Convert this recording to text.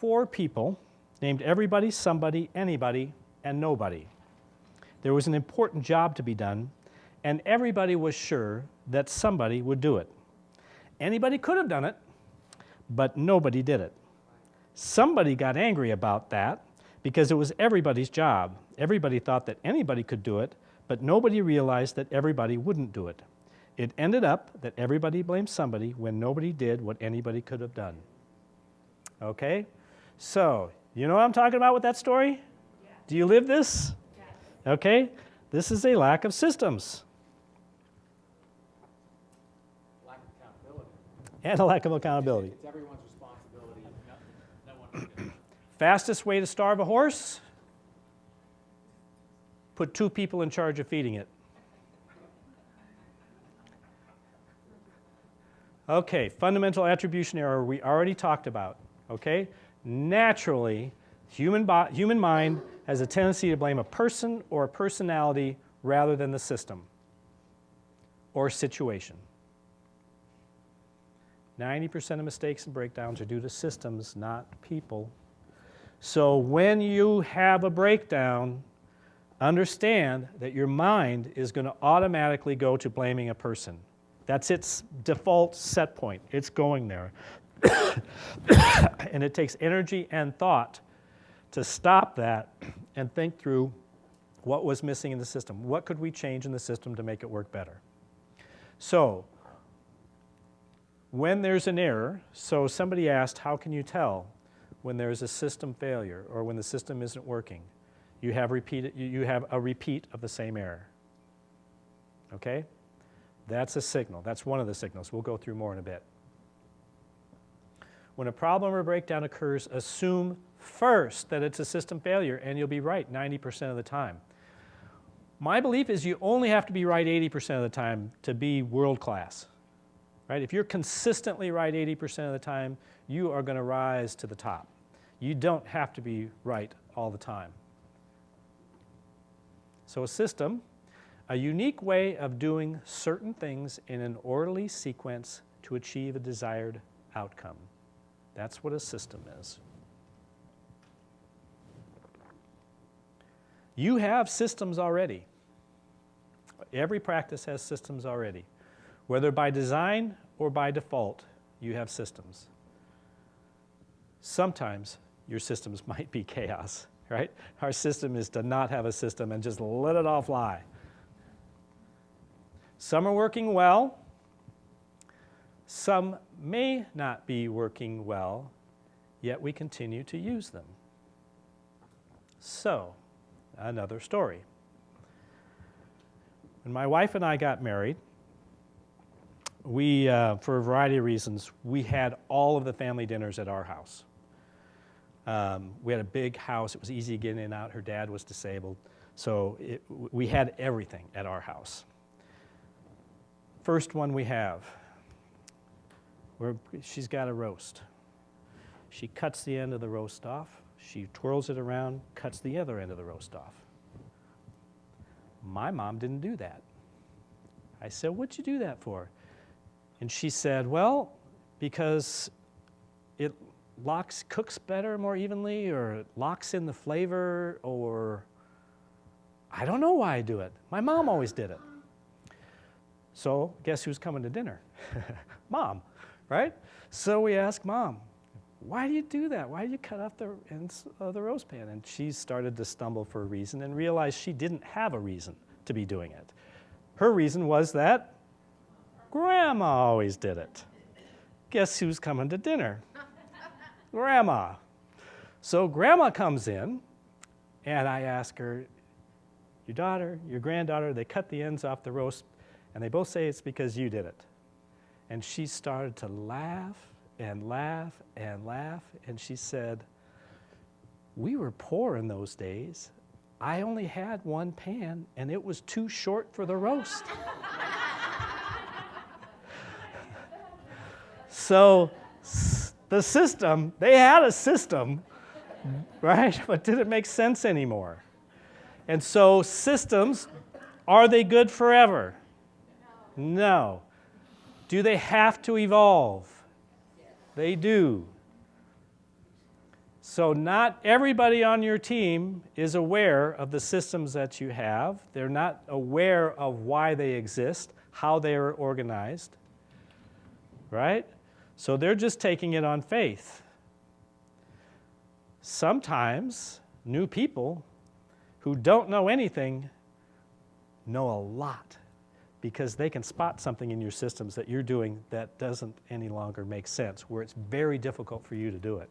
four people named everybody, somebody, anybody, and nobody. There was an important job to be done, and everybody was sure that somebody would do it. Anybody could have done it, but nobody did it. Somebody got angry about that because it was everybody's job. Everybody thought that anybody could do it, but nobody realized that everybody wouldn't do it. It ended up that everybody blamed somebody when nobody did what anybody could have done. Okay? So, you know what I'm talking about with that story? Do you live this? Okay? This is a lack of systems. Lack of accountability. And a lack of accountability. It's everyone's responsibility. No, no one can do it. Fastest way to starve a horse? Put two people in charge of feeding it. Okay, fundamental attribution error we already talked about, okay? Naturally, human, human mind has a tendency to blame a person or a personality rather than the system or situation. 90% of mistakes and breakdowns are due to systems, not people. So when you have a breakdown, understand that your mind is going to automatically go to blaming a person. That's its default set point. It's going there. and it takes energy and thought to stop that and think through what was missing in the system. What could we change in the system to make it work better? So, when there's an error, so somebody asked, how can you tell when there's a system failure or when the system isn't working? You have, repeated, you have a repeat of the same error. Okay? That's a signal. That's one of the signals. We'll go through more in a bit. When a problem or breakdown occurs, assume first that it's a system failure, and you'll be right 90% of the time. My belief is you only have to be right 80% of the time to be world class. Right? If you're consistently right 80% of the time, you are going to rise to the top. You don't have to be right all the time. So a system, a unique way of doing certain things in an orderly sequence to achieve a desired outcome. That's what a system is. You have systems already. Every practice has systems already. Whether by design or by default, you have systems. Sometimes your systems might be chaos, right? Our system is to not have a system and just let it all fly. Some are working well. Some may not be working well, yet we continue to use them. So, another story. When my wife and I got married, we, uh, for a variety of reasons, we had all of the family dinners at our house. Um, we had a big house. It was easy to get in and out. Her dad was disabled. So it, we had everything at our house. First one we have, she's got a roast. She cuts the end of the roast off. She twirls it around, cuts the other end of the roast off. My mom didn't do that. I said, What'd you do that for? And she said, Well, because it locks, cooks better more evenly, or it locks in the flavor, or I don't know why I do it. My mom always did it. So, guess who's coming to dinner? mom, right? So we asked mom, why do you do that? Why do you cut off the ends of the roast pan? And she started to stumble for a reason and realized she didn't have a reason to be doing it. Her reason was that grandma always did it. Guess who's coming to dinner? grandma. So grandma comes in and I ask her, your daughter, your granddaughter, they cut the ends off the roast and they both say it's because you did it. And she started to laugh and laugh and laugh. And she said, We were poor in those days. I only had one pan, and it was too short for the roast. so, the system, they had a system, right? But did it make sense anymore? And so, systems, are they good forever? No. no. Do they have to evolve? They do. So, not everybody on your team is aware of the systems that you have. They're not aware of why they exist, how they are organized, right? So, they're just taking it on faith. Sometimes new people who don't know anything know a lot because they can spot something in your systems that you're doing that doesn't any longer make sense, where it's very difficult for you to do it.